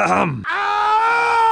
Ahem.